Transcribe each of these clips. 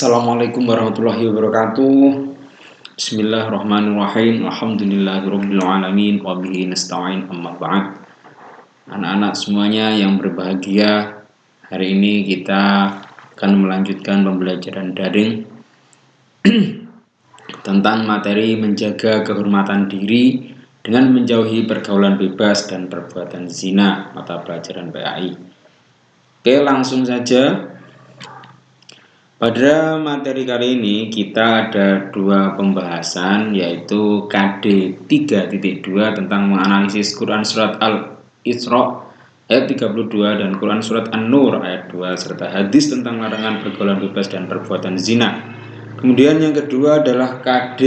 Assalamualaikum warahmatullahi wabarakatuh. Bismillahirrahmanirrahim. Alhamdulillahirrahmanirrahim Wabihi nasta'in. Amma ba'd. Anak-anak semuanya yang berbahagia Hari ini kita akan melanjutkan pembelajaran daring Tentang materi menjaga kehormatan diri Dengan menjauhi pergaulan bebas dan perbuatan zina. Mata pelajaran PAI Oke langsung saja pada materi kali ini kita ada dua pembahasan yaitu KD 3.2 tentang menganalisis Quran Surat Al-Isra ayat 32 dan Quran Surat An-Nur ayat 2 serta hadis tentang larangan pergaulan bebas dan perbuatan zina. Kemudian yang kedua adalah KD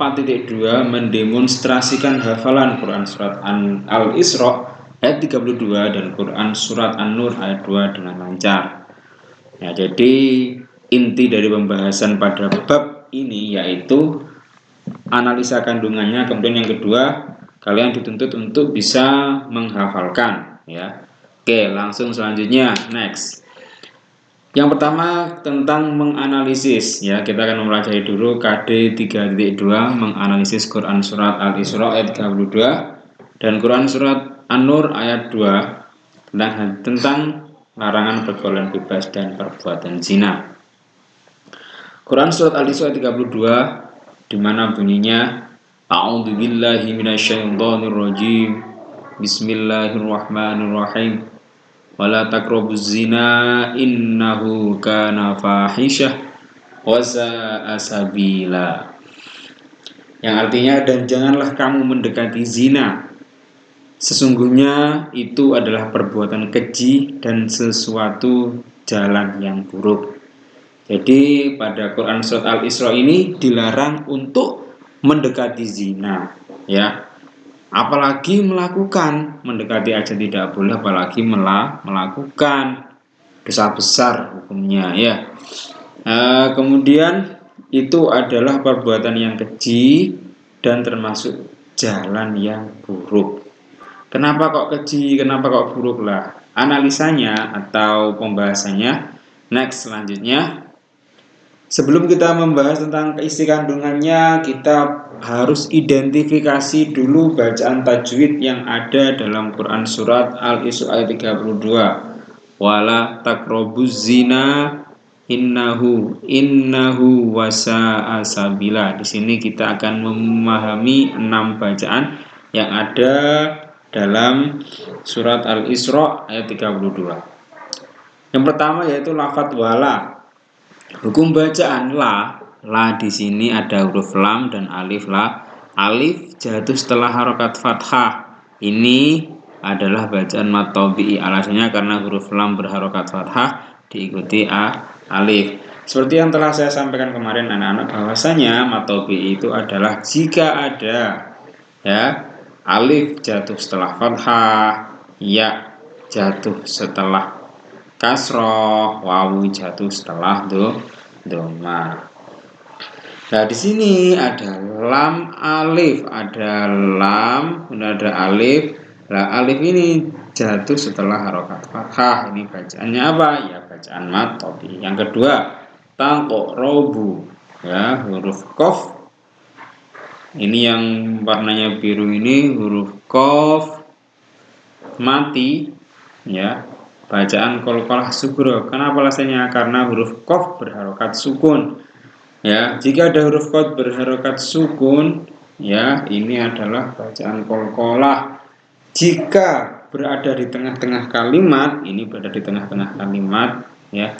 4.2 mendemonstrasikan hafalan Quran Surat Al-Isra ayat 32 dan Quran Surat An-Nur ayat 2 dengan lancar. Ya, jadi inti dari pembahasan pada bab ini yaitu analisa kandungannya. Kemudian yang kedua kalian dituntut untuk bisa menghafalkan ya. Oke langsung selanjutnya next. Yang pertama tentang menganalisis ya. Kita akan mempelajari dulu KD 3.2 menganalisis Quran surat Al-Isra ayat 32 dan Quran surat An-Nur ayat 2 tentang tentang larangan pergaulan bebas dan perbuatan zina. Quran surat Al-Isra 32 di mana bunyinya A'udzu billahi minasyaitonir rajim Bismillahirrahmanirrahim Wala taqrabuz zina innahu kana fahisyah wa sabila. Yang artinya dan janganlah kamu mendekati zina. Sesungguhnya itu adalah perbuatan keji dan sesuatu jalan yang buruk jadi pada Quran surat Al-Isra ini dilarang untuk mendekati zina, ya. Apalagi melakukan, mendekati aja tidak boleh apalagi melah, melakukan dosa besar hukumnya, ya. E, kemudian itu adalah perbuatan yang keji dan termasuk jalan yang buruk. Kenapa kok keji? Kenapa kok buruk lah? Analisanya atau pembahasannya next selanjutnya Sebelum kita membahas tentang isi kandungannya, kita harus identifikasi dulu bacaan tajwid yang ada dalam Quran Surat Al-Isra ayat 32. Wala takrobuz zina innahu innahu wasa asabila. Di sini kita akan memahami enam bacaan yang ada dalam surat Al-Isra ayat 32. Yang pertama yaitu lafat wala Hukum bacaan la, la di sini ada huruf lam dan alif la. Alif jatuh setelah harokat fathah. Ini adalah bacaan matobi'i. Alasannya karena huruf lam berharokat fathah diikuti a alif. Seperti yang telah saya sampaikan kemarin anak-anak bahwasanya matobi'i itu adalah jika ada ya alif jatuh setelah fathah, ya jatuh setelah kasroh, wawu jatuh setelah do doma. Nah, di sini ada lam alif, ada lam, kemudian ada alif. Nah, alif ini jatuh setelah harokat fathah. Ini bacaannya apa? Ya, bacaan matobi. Yang kedua, tangkok robu. Ya, huruf kof. Ini yang warnanya biru ini huruf kof mati ya bacaan kolkolah sugro. Kenapa alasannya? Karena huruf kof berharokat sukun. Ya, jika ada huruf kof berharokat sukun, ya ini adalah bacaan kolkolah. Jika berada di tengah-tengah kalimat, ini berada di tengah-tengah kalimat, ya.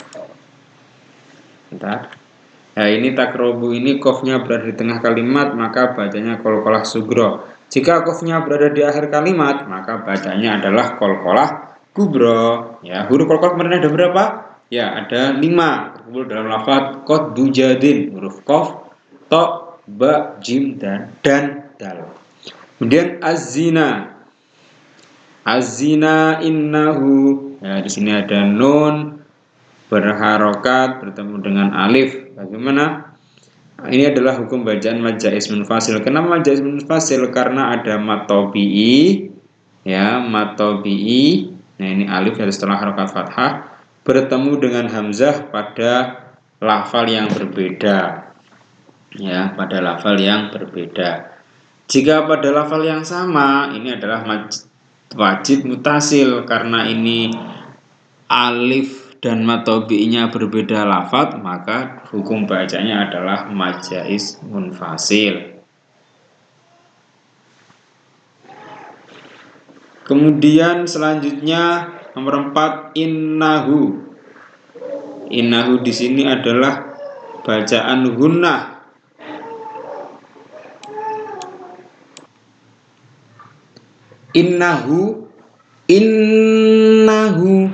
Bentar. Ya, ini takrobu ini kofnya berada di tengah kalimat, maka bacanya kolkolah sugro. Jika kofnya berada di akhir kalimat, maka bacanya adalah kolkolah kubro ya huruf kolkol kemarin ada berapa? Ya ada lima. Terkumpul dalam lafaz kot dujadin huruf kof to ba jim dan dan dal. Kemudian azina azina innahu. Ya di sini ada nun berharokat bertemu dengan alif. Bagaimana? Ini adalah hukum bacaan majais munfasil kenapa majais munfasil karena ada matobi'i. Ya matobi'i Nah ini alif dari setelah harokat fathah bertemu dengan hamzah pada lafal yang berbeda. Ya pada lafal yang berbeda. Jika pada lafal yang sama ini adalah wajib mutasil karena ini alif dan matobi'nya berbeda lafat maka hukum bacanya adalah majais munfasil kemudian selanjutnya nomor 4 innahu innahu di sini adalah bacaan gunnah innahu innahu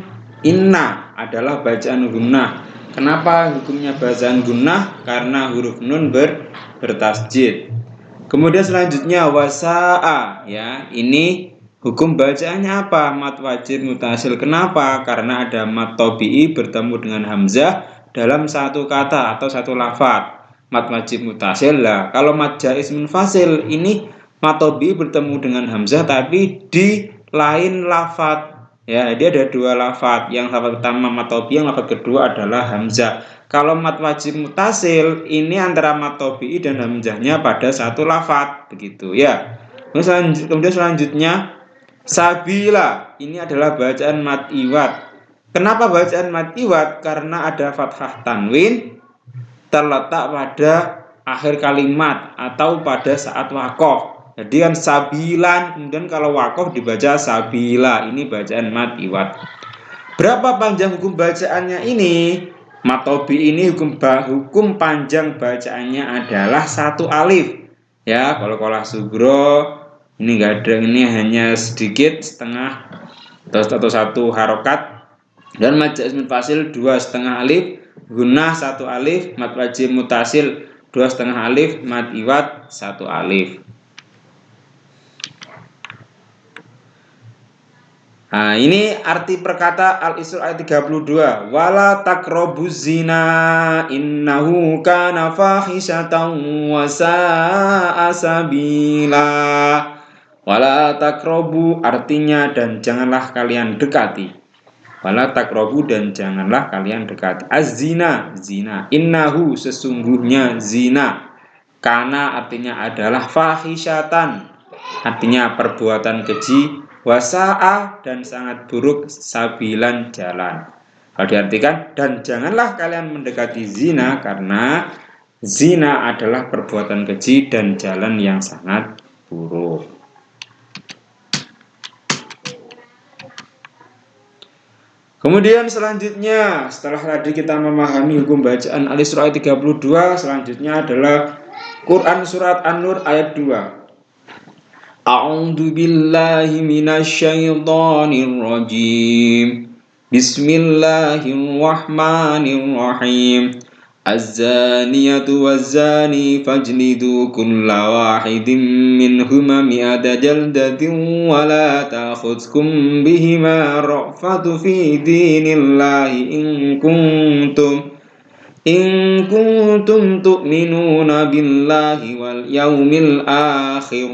Inna adalah bacaan gunnah. Kenapa hukumnya bacaan gunnah? Karena huruf nun ber, bertasjid. Kemudian selanjutnya wasa'a ya. Ini hukum bacaannya apa? Mat wajib mutasil. Kenapa? Karena ada mat tobi'i bertemu dengan hamzah dalam satu kata atau satu lafat. Mat wajib mutasil lah. Kalau mat jais munfasil ini mat tobi'i bertemu dengan hamzah tapi di lain lafat Ya, dia ada dua lafat. Yang lafat pertama matobi, yang lafat kedua adalah hamzah. Kalau mat wajib mutasil, ini antara matobi dan hamzahnya pada satu lafat, begitu ya. Kemudian selanjutnya sabila. Ini adalah bacaan mat iwat. Kenapa bacaan mat iwat? Karena ada fathah tanwin terletak pada akhir kalimat atau pada saat wakof. Jadi kan sabilan, kemudian kalau wakof dibaca sabila. Ini bacaan mat iwat. Berapa panjang hukum bacaannya ini? Matobi ini hukum hukum panjang bacaannya adalah satu alif. Ya, kalau kolah sugro ini enggak ada ini hanya sedikit setengah atau, satu harokat. Dan majaz fasil dua setengah alif. Gunah satu alif. Mat wajib mutasil dua setengah alif. Mat iwat satu alif. Nah, ini arti perkata Al-Isra ayat 32. Wala takrobuz zina innahu kana fahisatan wa sa'a sabila. Wala takrobu artinya dan janganlah kalian dekati. Wala takrobu dan janganlah kalian dekati. Az-zina, zina. Innahu sesungguhnya zina. Karena artinya adalah fahisatan. Artinya perbuatan keji wasa'a dan sangat buruk sabilan jalan. Kalau diartikan dan janganlah kalian mendekati zina karena zina adalah perbuatan keji dan jalan yang sangat buruk. Kemudian selanjutnya setelah tadi kita memahami hukum bacaan Al-Isra 32 selanjutnya adalah Quran surat An-Nur ayat 2. A'udzu billahi minasyaitonir rajim. Bismillahirrahmanirrahim. الزانية والزاني فاجلدوا كل واحد منهما مئة جلدة ولا تأخذكم بهما رأفة في دين الله إن كنتم إن كنتم تؤمنون بالله واليوم الآخر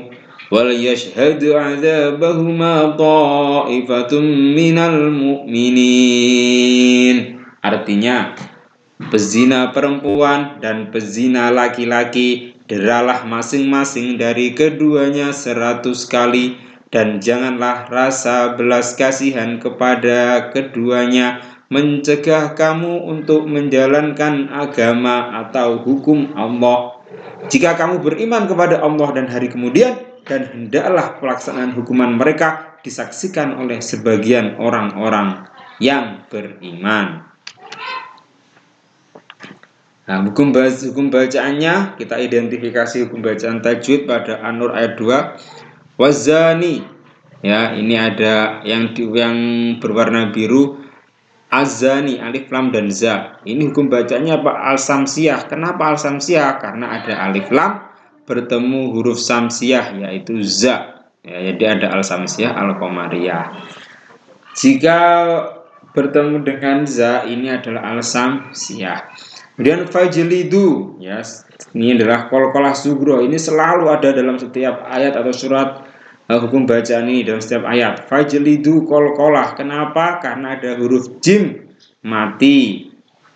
yashhadu adzabahuma ta'ifatum minal mu'minin artinya pezina perempuan dan pezina laki-laki deralah masing-masing dari keduanya seratus kali dan janganlah rasa belas kasihan kepada keduanya mencegah kamu untuk menjalankan agama atau hukum Allah. Jika kamu beriman kepada Allah dan hari kemudian, dan hendaklah pelaksanaan hukuman mereka disaksikan oleh sebagian orang-orang yang beriman. Nah, hukum, hukum bacaannya kita identifikasi hukum bacaan tajwid pada An-Nur ayat 2. Wazani ya, ini ada yang di, yang berwarna biru Azani, alif lam dan za. Ini hukum bacanya apa? Al-samsiyah. Kenapa al-samsiyah? Karena ada alif lam bertemu huruf samsiah yaitu za ya, jadi ada al samsiah al komariah jika bertemu dengan za ini adalah al samsiah kemudian fajlidu ya ini adalah kol-kolah sugro. Ini selalu ada dalam setiap ayat atau surat uh, hukum bacaan ini dalam setiap ayat. Fajlidu kol-kolah. Kenapa? Karena ada huruf jim mati.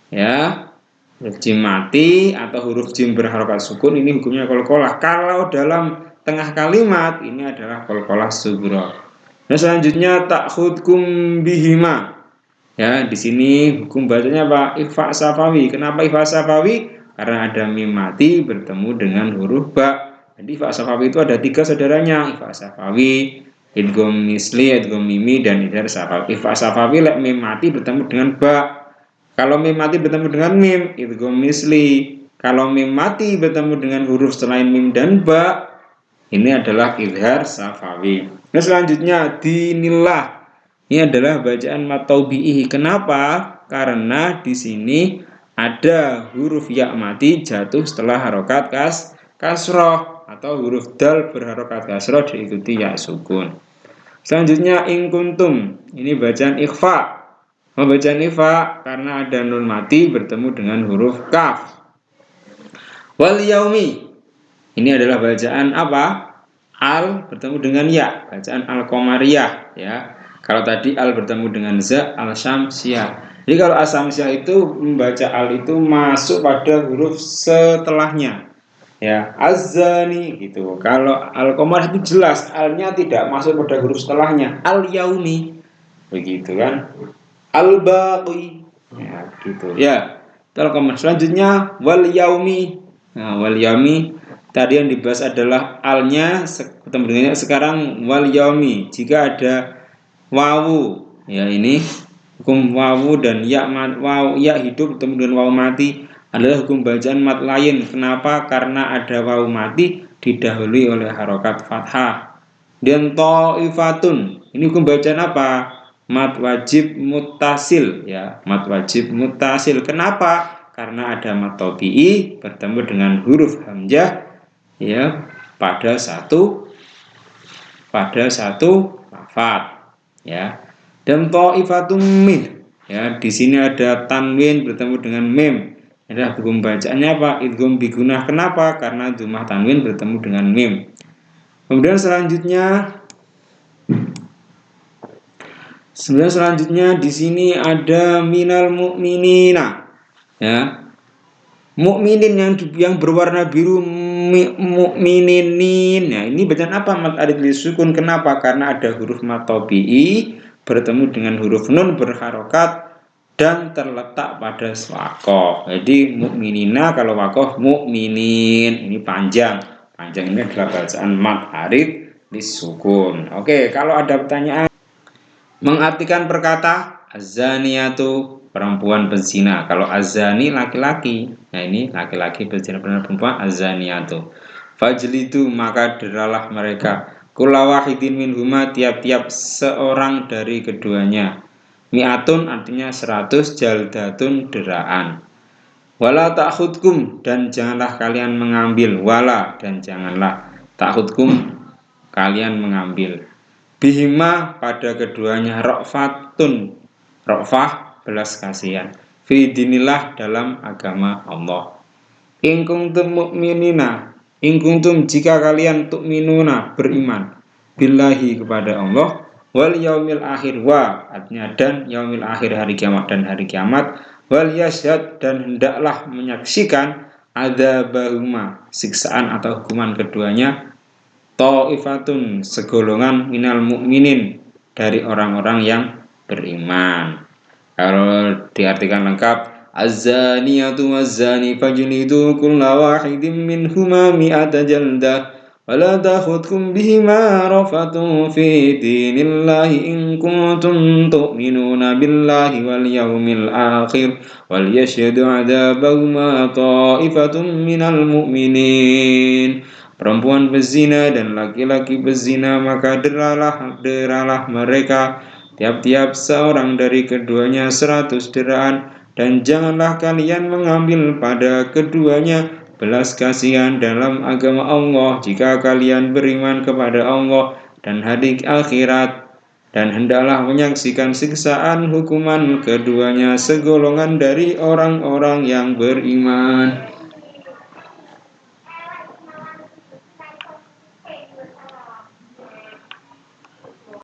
Ya huruf jim mati atau huruf jim berharokat sukun ini hukumnya kolkolah. Kalau dalam tengah kalimat ini adalah kolkolah subro nah selanjutnya takhudkum bihima ya di sini hukum bacanya apa ikhfa safawi. Kenapa ikhfa safawi? Karena ada mim mati bertemu dengan huruf ba. Jadi ikhfa safawi itu ada tiga saudaranya ikhfa safawi idgom misli idgom mimi dan idhar safawi. Ikhfa safawi lek mim mati bertemu dengan ba. Kalau mim mati bertemu dengan mim idgom misli. Kalau mim mati bertemu dengan huruf selain mim dan ba ini adalah idhar safawi. Nah selanjutnya dinillah ini adalah bacaan mataubihi. Kenapa? Karena di sini ada huruf ya mati jatuh setelah harokat kas kasroh atau huruf dal berharokat kasroh diikuti ya sukun. Selanjutnya ingkuntum. Ini bacaan ikhfa. Oh, bacaan ikhfa karena ada nun mati bertemu dengan huruf kaf. Wal yaumi. Ini adalah bacaan apa? Al bertemu dengan ya, bacaan al komariyah ya. Kalau tadi al bertemu dengan za al syamsiyah. Jadi kalau al syamsiyah itu membaca al itu masuk pada huruf setelahnya. Ya, azani gitu. Kalau al komar itu jelas alnya tidak masuk pada huruf setelahnya. Al yaumi. Begitu kan? Al baqi. Ya, gitu. Ya. Al komar selanjutnya wal yaumi. Nah, wal yaumi tadi yang dibahas adalah alnya ketemu dengannya sekarang wal yaumi. Jika ada wawu. Ya ini hukum wawu dan ya wawu ya hidup dengan wawu mati adalah hukum bacaan mat lain. Kenapa? Karena ada wawu mati didahului oleh harokat fathah. Dan to'ifatun ini hukum bacaan apa? Mat wajib mutasil ya mat wajib mutasil kenapa? Karena ada mat tobi'i bertemu dengan huruf hamzah ya pada satu pada satu lafadz ya. Dan ta'ifatum min ya di sini ada tanwin bertemu dengan mem adalah hukum bacaannya apa? Idgham bigunah. Kenapa? Karena jumlah tanwin bertemu dengan mem kemudian selanjutnya Kemudian selanjutnya di sini ada minal mukminina ya. Mukminin yang yang berwarna biru mukmininin. Ya, ini bacaan apa mat arid sukun? Kenapa? Karena ada huruf matobi'i bertemu dengan huruf nun berharokat dan terletak pada wakoh. Jadi mukminina kalau wakoh mukminin ini panjang. Panjang ini adalah bacaan mat arid sukun. Oke, kalau ada pertanyaan mengartikan perkata azaniatu perempuan pezina. Kalau azani laki-laki, nah ini laki-laki berzina perempuan azaniatu. Fajlidu maka deralah mereka kula wahidin min huma tiap-tiap seorang dari keduanya. Mi'atun artinya seratus jaldatun deraan. Wala ta'khudkum dan janganlah kalian mengambil wala dan janganlah ta'khudkum kalian mengambil. Bihima pada keduanya rokfatun rokfah belas kasihan. Fi dinillah dalam agama Allah. In kuntum mu'minina in kuntum jika kalian tu'minuna beriman billahi kepada Allah wal yaumil akhir wa artinya dan yaumil akhir hari kiamat dan hari kiamat wal yasyad dan hendaklah menyaksikan ada bahuma siksaan atau hukuman keduanya ta'ifatun segolongan minal mu'minin dari orang-orang yang beriman kalau diartikan lengkap Az-zaniyatu waz-zani fajlidu kulla wahidin minhuma mi'ata jaldah ولا تأخذكم بهما رفة في دين الله إن كنتم تؤمنون بالله واليوم الآخر وليشهد عذابهما طائفة من المؤمنين Perempuan berzina dan laki-laki berzina maka deralah deralah mereka tiap-tiap seorang dari keduanya seratus deraan dan janganlah kalian mengambil pada keduanya belas kasihan dalam agama Allah jika kalian beriman kepada Allah dan hari akhirat dan hendaklah menyaksikan siksaan hukuman keduanya segolongan dari orang-orang yang beriman.